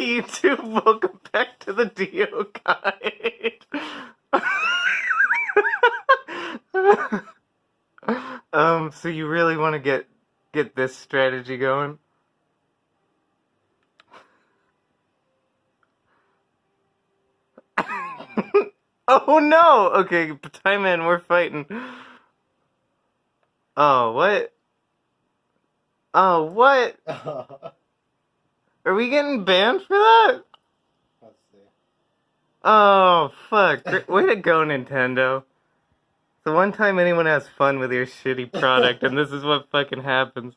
YouTube, welcome back to the Dio Guide. um, so you really want to get get this strategy going? oh no! Okay, time in, we're fighting. Oh, what? Oh, what? Are we getting banned for that? Let's see. Oh, fuck. Way to go, Nintendo. The one time anyone has fun with your shitty product, and this is what fucking happens.